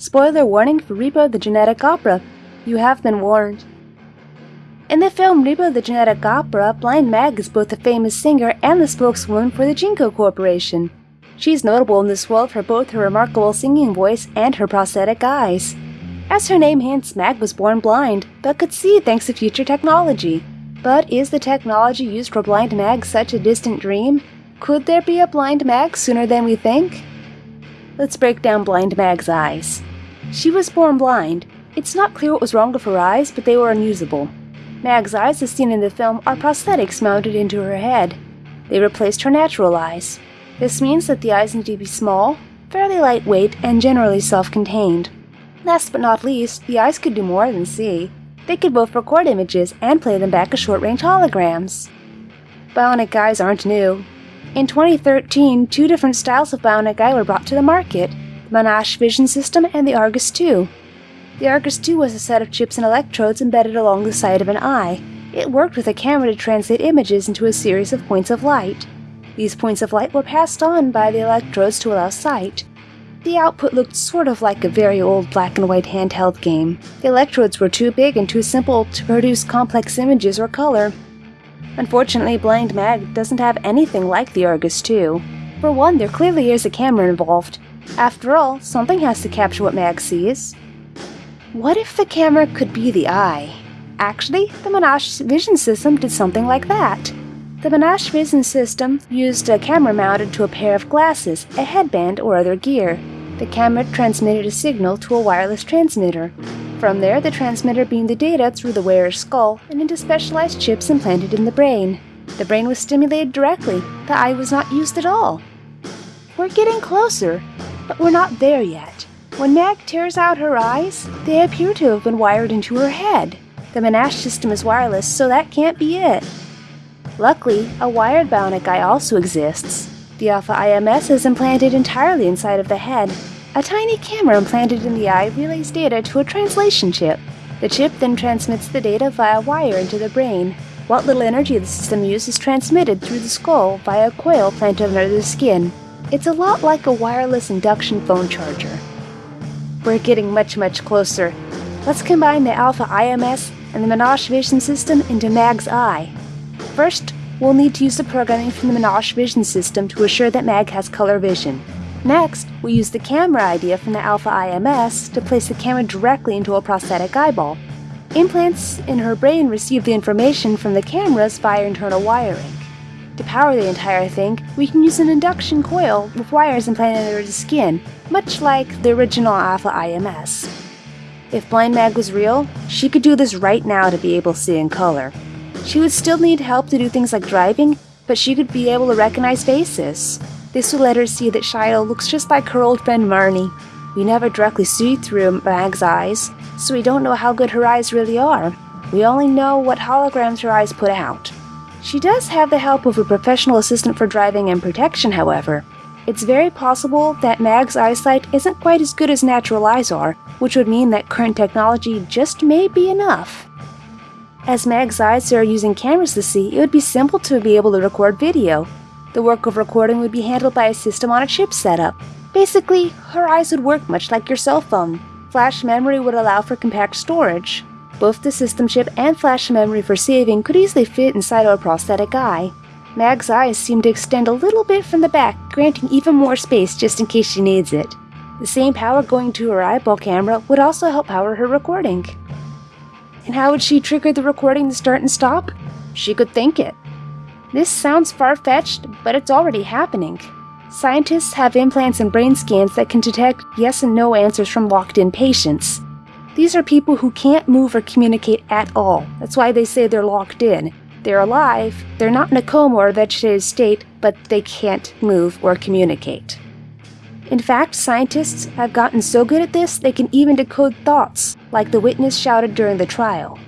Spoiler warning for Repo the Genetic Opera. You have been warned. In the film Repo the Genetic Opera, Blind Mag is both a famous singer and the spokeswoman for the GeneCo Corporation. She's notable in this world for both her remarkable singing voice and her prosthetic eyes. As her name hints, Mag was born blind, but could see thanks to future technology. But is the technology used for Blind Mag such a distant dream? Could there be a Blind Mag sooner than we think? Let's break down Blind Mag's eyes. She was born blind. It's not clear what was wrong with her eyes, but they were unusable. Mag's eyes, as seen in the film, are prosthetics mounted into her head. They replaced her natural eyes. This means that the eyes need to be small, fairly lightweight, and generally self contained. Last but not least, the eyes could do more than see. They could both record images and play them back as short range holograms. Bionic eyes aren't new. In 2013, two different styles of bionic eye were brought to the market Monash Vision System and the Argus 2. The Argus 2 was a set of chips and electrodes embedded along the side of an eye. It worked with a camera to translate images into a series of points of light. These points of light were passed on by the electrodes to allow sight. The output looked sort of like a very old black and white handheld game. The electrodes were too big and too simple to produce complex images or color. Unfortunately, Blind Mag doesn't have anything like the Argus 2. For one, there clearly is a camera involved. After all, something has to capture what Mag sees. What if the camera could be the eye? Actually, the Monash vision system did something like that. The Monash vision system used a camera mounted to a pair of glasses, a headband, or other gear. The camera transmitted a signal to a wireless transmitter. From there, the transmitter beamed the data through the wearer's skull and into specialized chips implanted in the brain. The brain was stimulated directly, the eye was not used at all. We're getting closer, but we're not there yet. When Mag tears out her eyes, they appear to have been wired into her head. The Monash system is wireless, so that can't be it. Luckily, a wired bionic eye also exists. The Alpha IMS is implanted entirely inside of the head. A tiny camera implanted in the eye relays data to a translation chip. The chip then transmits the data via wire into the brain. What little energy the system uses is transmitted through the skull via a coil planted under the skin. It's a lot like a wireless induction phone charger. We're getting much, much closer. Let's combine the Alpha IMS and the Monash Vision System into Mag's Eye. First, we'll need to use the programming from the Monash Vision System to assure that Mag has color vision. Next, we use the camera idea from the Alpha IMS to place the camera directly into a prosthetic eyeball. Implants in her brain receive the information from the cameras via internal wiring. To power the entire thing, we can use an induction coil with wires implanted under the skin, much like the original Alpha IMS. If Blind Mag was real, she could do this right now to be able to see in color. She would still need help to do things like driving, but she could be able to recognize faces. This would let her see that Shilo looks just like her old friend Marni. We never directly see through Mag's eyes, so we don't know how good her eyes really are. We only know what holograms her eyes put out. She does have the help of a professional assistant for driving and protection, however. It's very possible that Mag's eyesight isn't quite as good as natural eyes are, which would mean that current technology just may be enough. As Mag's eyes are using cameras to see, it would be simple to be able to record video. The work of recording would be handled by a system on a chip setup. Basically, her eyes would work much like your cell phone. Flash memory would allow for compact storage. Both the system chip and flash memory for saving could easily fit inside a prosthetic eye. Mag's eyes seem to extend a little bit from the back, granting even more space just in case she needs it. The same power going to her eyeball camera would also help power her recording. And how would she trigger the recording to start and stop? She could think it. This sounds far fetched, but it's already happening. Scientists have implants and brain scans that can detect yes and no answers from locked in patients. These are people who can't move or communicate at all. That's why they say they're locked in. They're alive, they're not in a coma or vegetative state, but they can't move or communicate. In fact, scientists have gotten so good at this they can even decode thoughts, like the witness shouted during the trial.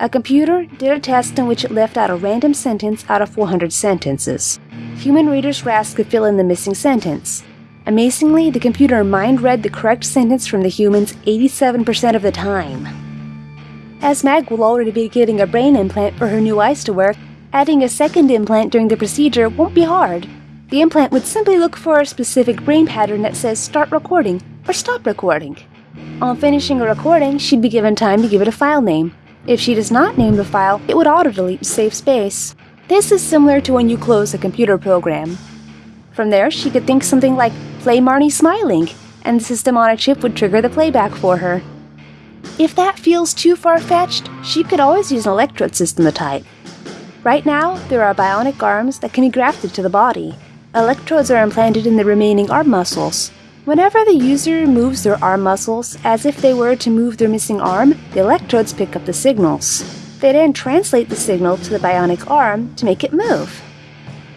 A computer did a test in which it left out a random sentence out of 400 sentences. Human readers asked to fill in the missing sentence. Amazingly, the computer mind read the correct sentence from the humans 87% of the time. As Mag will already be getting a brain implant for her new eyes to work, adding a second implant during the procedure won't be hard. The implant would simply look for a specific brain pattern that says start recording or stop recording. On finishing a recording, she'd be given time to give it a file name. If she does not name the file, it would auto-delete to save space. This is similar to when you close a computer program. From there, she could think something like, play Marni smiling, and the system on a chip would trigger the playback for her. If that feels too far-fetched, she could always use an electrode system to type. Right now, there are bionic arms that can be grafted to the body. Electrodes are implanted in the remaining arm muscles. Whenever the user moves their arm muscles as if they were to move their missing arm, the electrodes pick up the signals. They then translate the signal to the bionic arm to make it move.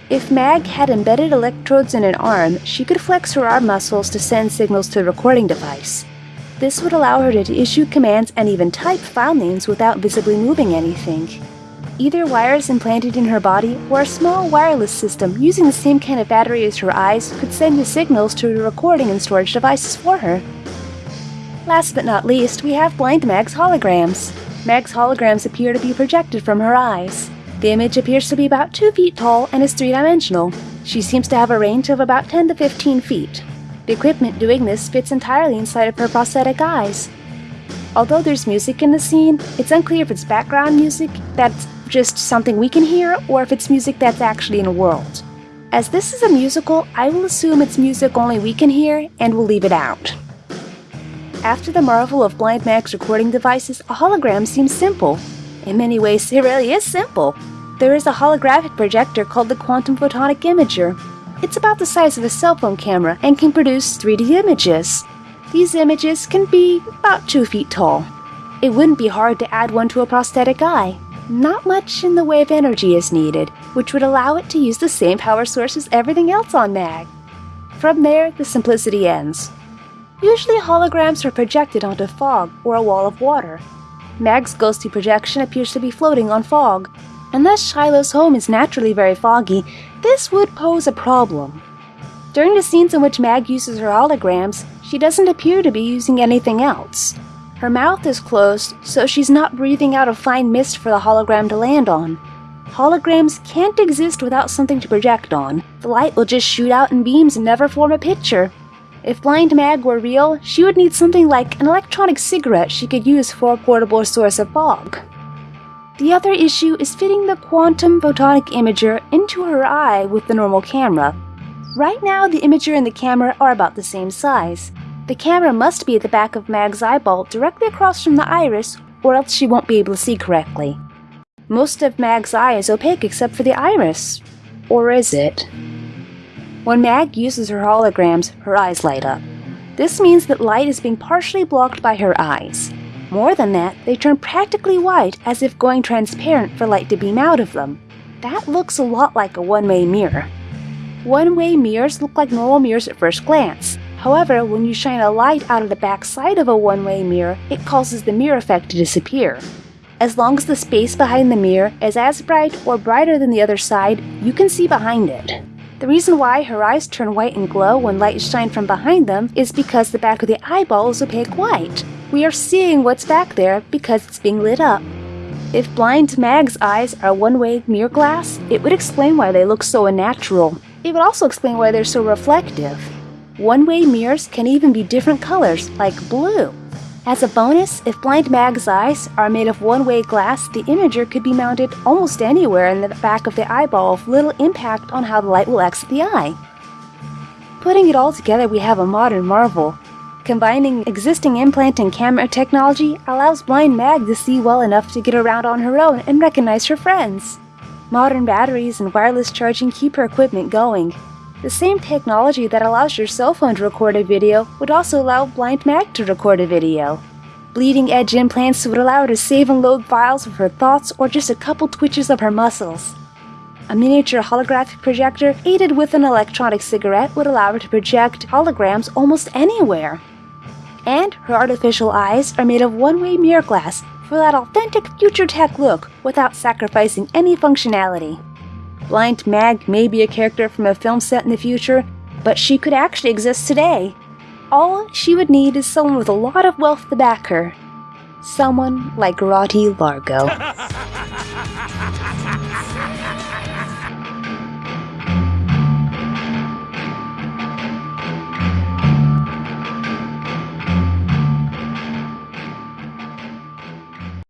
If Mag had embedded electrodes in an arm, she could flex her arm muscles to send signals to the recording device. This would allow her to issue commands and even type file names without visibly moving anything. Either wires implanted in her body or a small wireless system using the same kind of battery as her eyes could send the signals to the recording and storage devices for her. Last but not least, we have Blind Mag's holograms. Mag's holograms appear to be projected from her eyes. The image appears to be about 2 feet tall and is three dimensional. She seems to have a range of about 10 to 15 feet. The equipment doing this fits entirely inside of her prosthetic eyes. Although there's music in the scene, it's unclear if it's background music that's just something we can hear or if it's music that's actually in a world. As this is a musical, I will assume it's music only we can hear and will leave it out. After the marvel of Blind Mag's recording devices, a hologram seems simple. In many ways, it really is simple. There is a holographic projector called the Quantum Photonic Imager. It's about the size of a cell phone camera and can produce 3D images. These images can be about 2 feet tall. It wouldn't be hard to add one to a prosthetic eye not much in the way of energy is needed, which would allow it to use the same power source as everything else on MAG. From there, the simplicity ends. Usually holograms are projected onto fog or a wall of water. Mag's ghostly projection appears to be floating on fog. Unless Shilo's home is naturally very foggy, this would pose a problem. During the scenes in which Mag uses her holograms, she doesn't appear to be using anything else. Her mouth is closed, so she's not breathing out a fine mist for the hologram to land on. Holograms can't exist without something to project on. The light will just shoot out in beams and never form a picture. If Blind Mag were real, she would need something like an electronic cigarette she could use for a portable source of fog. The other issue is fitting the quantum photonic imager into her eye with the normal camera. Right now, the imager and the camera are about the same size. The camera must be at the back of Mag's eyeball directly across from the iris, or else she won't be able to see correctly. Most of Mag's eye is opaque except for the iris. Or is it? When Mag uses her holograms, her eyes light up. This means that light is being partially blocked by her eyes. More than that, they turn practically white as if going transparent for light to beam out of them. That looks a lot like a one-way mirror. One-way mirrors look like normal mirrors at first glance, However, when you shine a light out of the back side of a one-way mirror, it causes the mirror effect to disappear. As long as the space behind the mirror is as bright or brighter than the other side, you can see behind it. The reason why her eyes turn white and glow when light is shined from behind them is because the back of the eyeball is opaque white. We are seeing what's back there because it's being lit up. If Blind Mag's eyes are one-way mirror glass, it would explain why they look so unnatural. It would also explain why they're so reflective. One-way mirrors can even be different colors, like blue. As a bonus, if Blind Mag's eyes are made of one-way glass, the imager could be mounted almost anywhere in the back of the eyeball with little impact on how the light will exit the eye. Putting it all together, we have a modern marvel. Combining existing implant and camera technology allows Blind Mag to see well enough to get around on her own and recognize her friends. Modern batteries and wireless charging keep her equipment going, the same technology that allows your cell phone to record a video would also allow Blind Mag to record a video. Bleeding edge implants would allow her to save and load files with her thoughts or just a couple twitches of her muscles. A miniature holographic projector aided with an electronic cigarette would allow her to project holograms almost anywhere. And her artificial eyes are made of one-way mirror glass for that authentic future tech look without sacrificing any functionality. Blind Mag may be a character from a film set in the future, but she could actually exist today. All she would need is someone with a lot of wealth to back her. Someone like Rotti Largo.